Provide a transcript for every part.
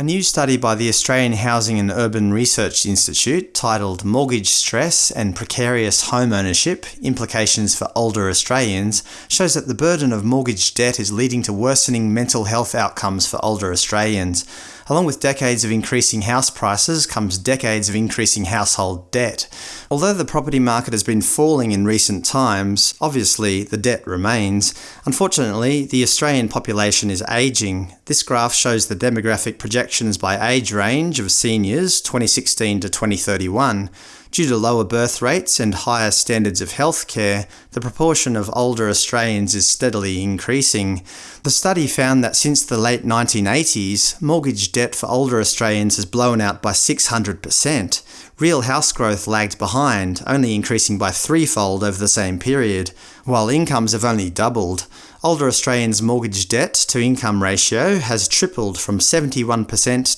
A new study by the Australian Housing and Urban Research Institute titled Mortgage Stress and Precarious Home Ownership Implications for Older Australians shows that the burden of mortgage debt is leading to worsening mental health outcomes for older Australians. Along with decades of increasing house prices comes decades of increasing household debt. Although the property market has been falling in recent times, obviously the debt remains. Unfortunately, the Australian population is ageing. This graph shows the demographic projections by age range of seniors 2016 to 2031. Due to lower birth rates and higher standards of healthcare, the proportion of older Australians is steadily increasing. The study found that since the late 1980s, mortgage debt for older Australians has blown out by 600%. Real house growth lagged behind, only increasing by threefold over the same period, while incomes have only doubled. Older Australians' mortgage debt to income ratio has tripled from 71%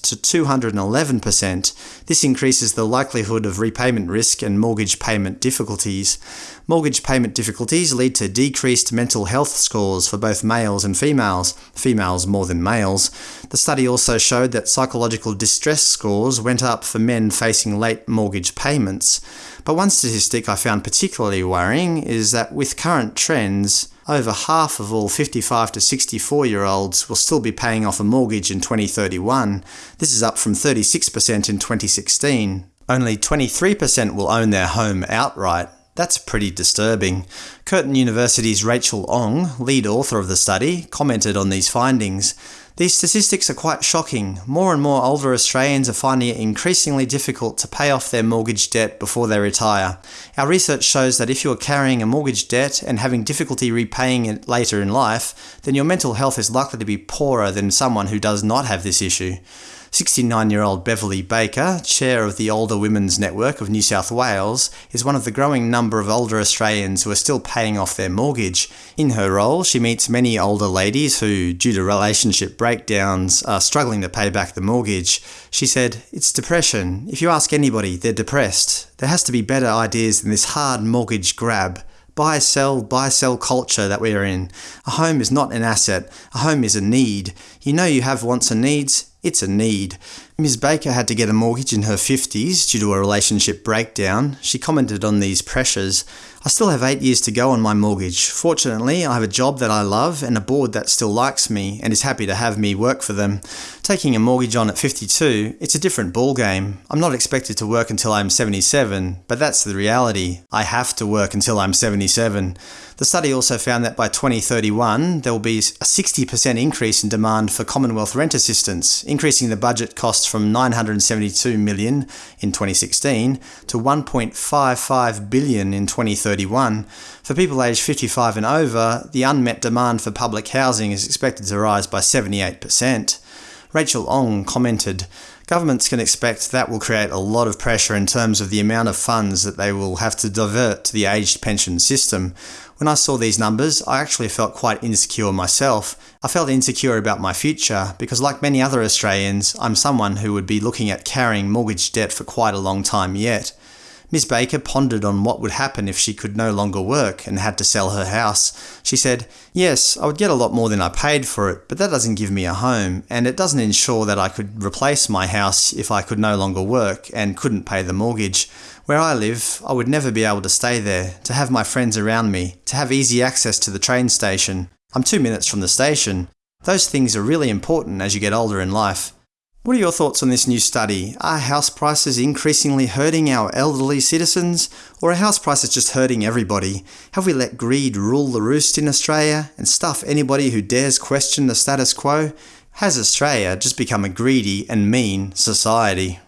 to 211%. This increases the likelihood of repayment risk and mortgage payment difficulties. Mortgage payment difficulties lead to decreased mental health scores for both males and females, females more than males. The study also showed that psychological distress scores went up for men facing late mortgage payments. But one statistic I found particularly worrying is that with current trends, over half of all 55 to 64 year olds will still be paying off a mortgage in 2031. This is up from 36% in 2016. Only 23% will own their home outright. That's pretty disturbing. Curtin University's Rachel Ong, lead author of the study, commented on these findings. These statistics are quite shocking. More and more older Australians are finding it increasingly difficult to pay off their mortgage debt before they retire. Our research shows that if you are carrying a mortgage debt and having difficulty repaying it later in life, then your mental health is likely to be poorer than someone who does not have this issue. 69-year-old Beverly Baker, chair of the Older Women's Network of New South Wales, is one of the growing number of older Australians who are still paying off their mortgage. In her role, she meets many older ladies who, due to relationship breakdowns, are struggling to pay back the mortgage. She said, It's depression. If you ask anybody, they're depressed. There has to be better ideas than this hard mortgage grab buy sell buy sell culture that we are in. A home is not an asset, a home is a need. You know you have wants and needs, it's a need. Ms. Baker had to get a mortgage in her 50s due to a relationship breakdown. She commented on these pressures. I still have eight years to go on my mortgage. Fortunately, I have a job that I love and a board that still likes me and is happy to have me work for them. Taking a mortgage on at 52, it's a different ballgame. I'm not expected to work until I'm 77, but that's the reality. I have to work until I'm 77. The study also found that by 2031, there will be a 60% increase in demand for Commonwealth rent assistance, increasing the budget cost from 972 million in 2016 to 1.55 billion in 2031. For people aged 55 and over, the unmet demand for public housing is expected to rise by 78%. Rachel Ong commented, Governments can expect that will create a lot of pressure in terms of the amount of funds that they will have to divert to the aged pension system. When I saw these numbers, I actually felt quite insecure myself. I felt insecure about my future because like many other Australians, I'm someone who would be looking at carrying mortgage debt for quite a long time yet. Miss Baker pondered on what would happen if she could no longer work and had to sell her house. She said, Yes, I would get a lot more than I paid for it, but that doesn't give me a home, and it doesn't ensure that I could replace my house if I could no longer work and couldn't pay the mortgage. Where I live, I would never be able to stay there, to have my friends around me, to have easy access to the train station. I'm two minutes from the station. Those things are really important as you get older in life. What are your thoughts on this new study? Are house prices increasingly hurting our elderly citizens? Or are house prices just hurting everybody? Have we let greed rule the roost in Australia and stuff anybody who dares question the status quo? Has Australia just become a greedy and mean society?